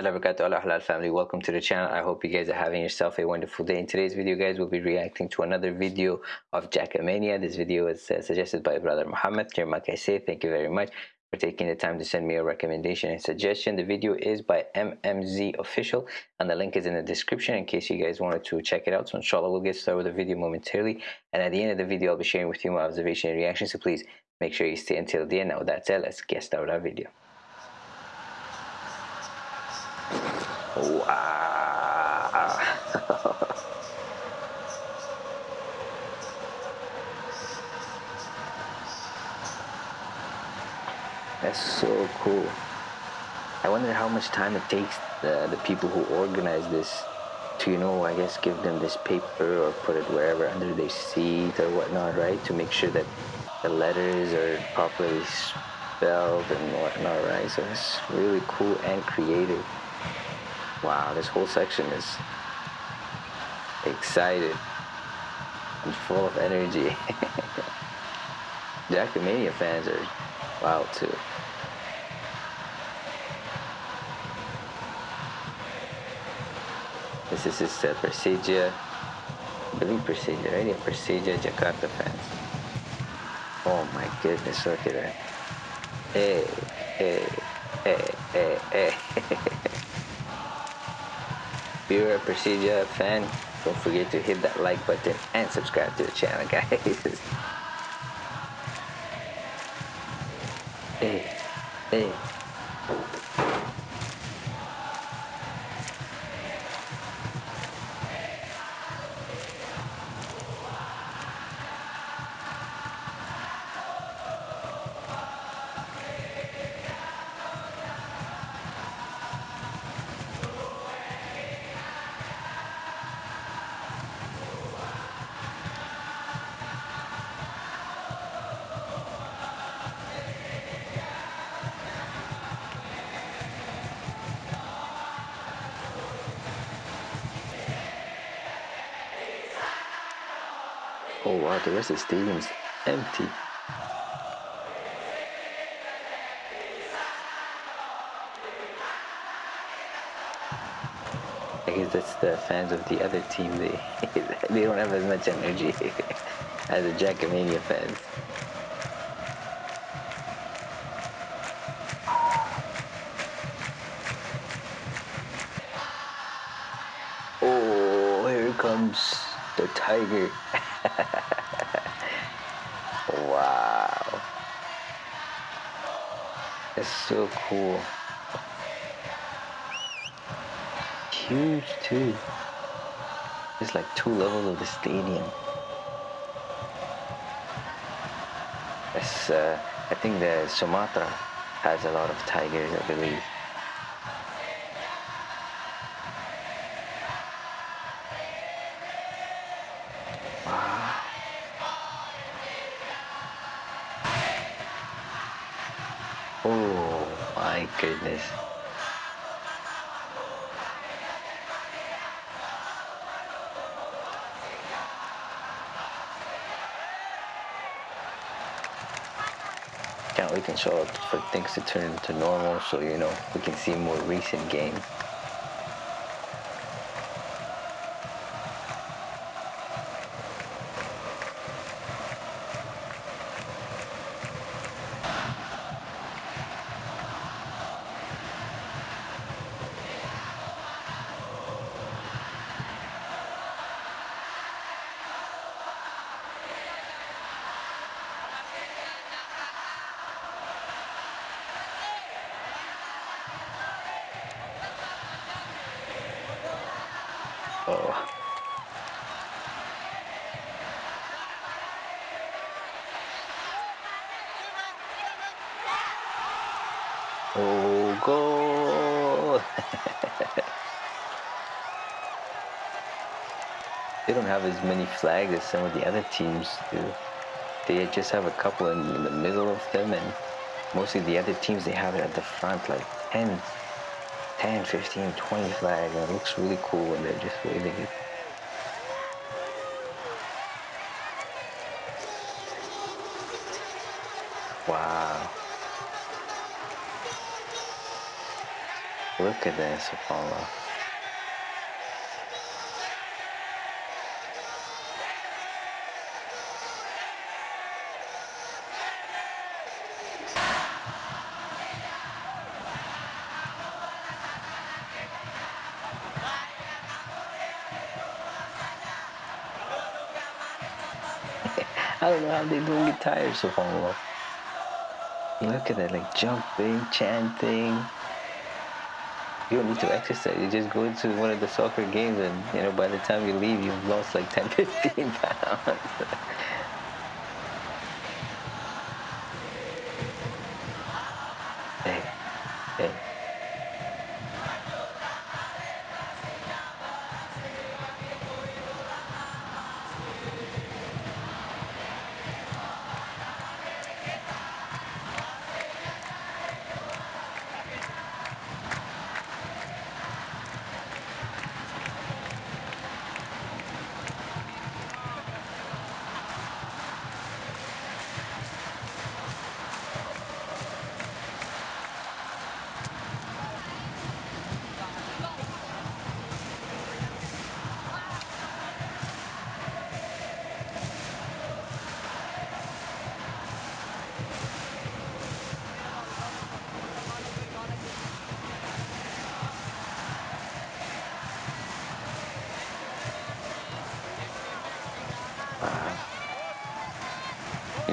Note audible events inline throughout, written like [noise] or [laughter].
warahmatullahi family welcome to the channel. I hope you guys are having yourself a wonderful day. In today's video guys we'll be reacting to another video of Jackamania this video was uh, suggested by brother Muhammad Kirmak I say thank you very much for taking the time to send me a recommendation and suggestion. The video is by MMZ official and the link is in the description in case you guys wanted to check it out. So inshallah we'll get started with the video momentarily. And at the end of the video I'll be sharing with you my observation and reaction so please make sure you stay until the end. Now that's it let's get started our video Wow. That's so cool. I wonder how much time it takes the, the people who organize this to, you know, I guess give them this paper or put it wherever under their seat or whatnot, right? To make sure that the letters are properly spelled and whatnot, right? So it's really cool and creative. Wow, this whole section is excited and full of energy. [laughs] Jackamania fans are wild too. This is his uh, Persija, I believe Persija, right? Yeah, Persija Jakarta fans. Oh my goodness, look at that. Hey, hey, hey, hey, hey. [laughs] If you're a Persija fan, don't forget to hit that like button and subscribe to the channel, [laughs] guys. hey, hey. Oh wow, the rest of the stadium's empty. I guess that's the fans of the other team. They [laughs] they don't have as much energy [laughs] as the Jackamania fans. Oh, here comes the tiger. [laughs] [laughs] wow. It's so cool. Huge too. It's like two levels of the stadium. It's, uh, I think the Sumatra has a lot of tigers, I believe. Goodness. Can't wait until for things to turn to normal so you know we can see more recent games. Oh. Oh, goal! They don't have as many flags as some of the other teams do. They just have a couple in, in the middle of them, and mostly the other teams, they have it at the front, like 10, 10, 15, 20 flags, and it looks really cool when they're just waving it. Wow. Look at this, subhanAllah. I don't know how they don't get tired so far. Look at that, like jumping, chanting. You don't need to exercise. You just go into one of the soccer games and, you know, by the time you leave, you've lost like 10, 15 [laughs] pounds.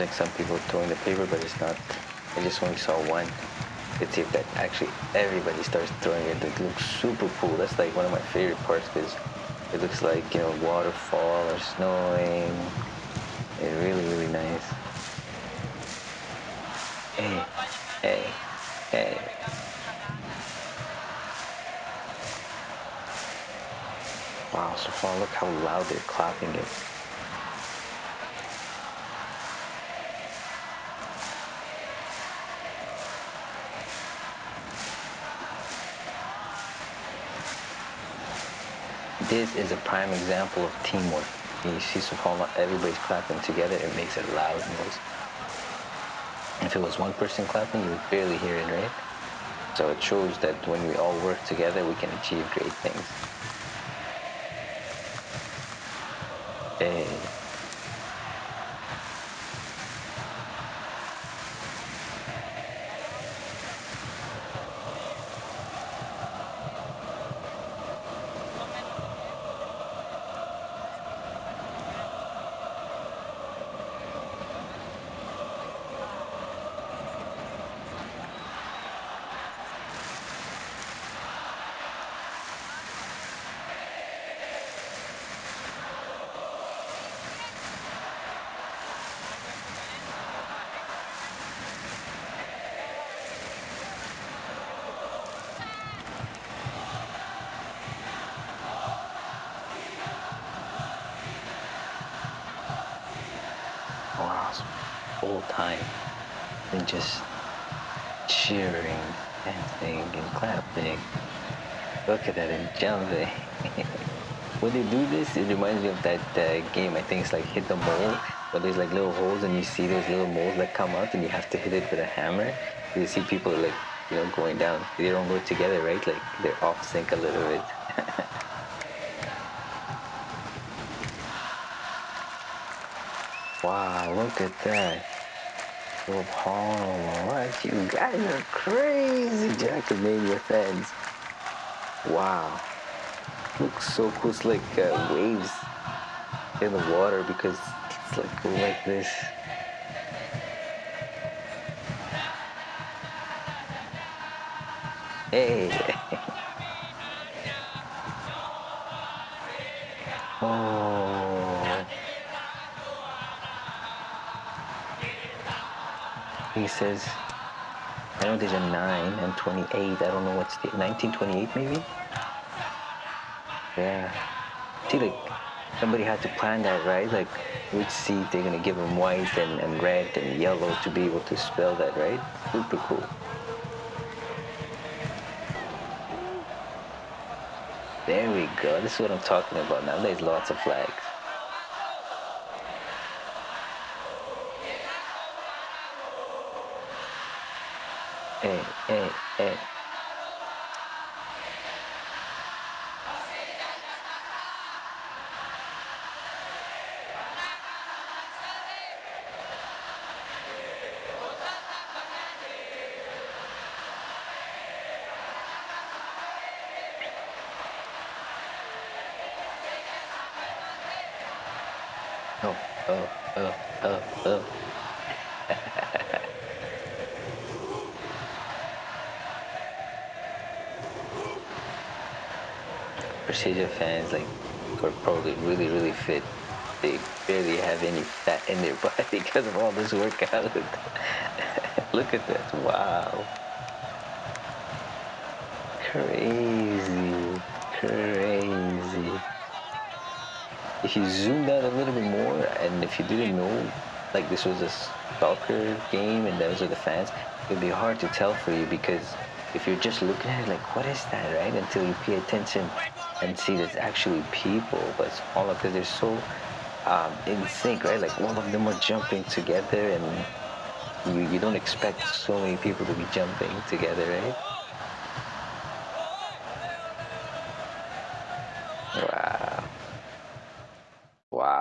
Like some people throwing the paper, but it's not. I just only saw one. Let's see if that actually everybody starts throwing it. It looks super cool. That's like one of my favorite parts because it looks like, you know, waterfall or snowing. It's really, really nice. Hey, hey, hey. Wow, so far look how loud they're clapping it. This is a prime example of teamwork. You see subhanAllah, everybody's clapping together, it makes a loud noise. If it was one person clapping, you would barely hear it, right? So it shows that when we all work together, we can achieve great things. Hey. Wow, full time and just cheering, dancing, and clapping. Look at that and jumping. [laughs] when they do this, it reminds me of that uh, game. I think it's like hit the mole, but there's like little holes, and you see those little moles that come out, and you have to hit it with a hammer. You see people like you know going down. They don't go together, right? Like they're off sync a little bit. [laughs] wow, look at that. Subhanallah, what you guys are crazy, Jackamania fans. Wow. Looks so cool. It's like uh, waves in the water because it's like like this. Hey. [laughs] oh. He says, I know there's a 9 and 28. I don't know what's the 1928 maybe? Yeah. See, like, somebody had to plan that, right? Like, which seed they're gonna give them white and, and red and yellow to be able to spell that, right? Super cool. There we go. This is what I'm talking about now. There's lots of flags. Eh, eh. hey, hey, hey. Oh, oh, oh, oh, uh, oh. Uh, uh, Persija fans like are probably really really fit. They barely have any fat in their [laughs] body because of all this workout. [laughs] Look at that! Wow, crazy, crazy. If you zoomed out a little bit more, and if you didn't know, like this was a soccer game and those are the fans, it'd be hard to tell for you because if you're just looking at it like, what is that, right? Until you pay attention and see there's actually people, but smaller because they're so um, in sync, right? Like all of them are jumping together, and you, you don't expect so many people to be jumping together, right?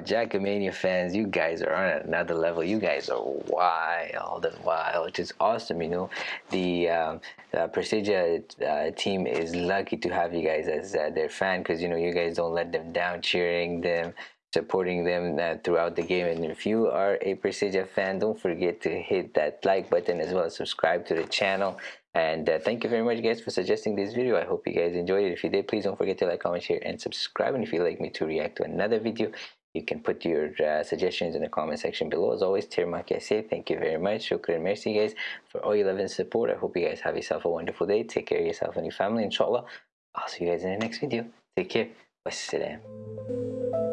Wow, Jackamania fans, you guys are on another level. You guys are wild and wild, which is awesome. You know, the, um, the Persija uh, team is lucky to have you guys as uh, their fan because you know you guys don't let them down, cheering them, supporting them uh, throughout the game. And if you are a Persija fan, don't forget to hit that like button as well as subscribe to the channel. And uh, thank you very much, guys, for suggesting this video. I hope you guys enjoyed it. If you did, please don't forget to like, comment, share, and subscribe. And if you'd like me to react to another video, you can put your uh, suggestions in the comment section below. As always, Tirmak say thank you very much. Shukran, merci guys for all your love and support. I hope you guys have yourself a wonderful day. Take care of yourself and your family, inshallah. I'll see you guys in the next video. Take care. Wassalam.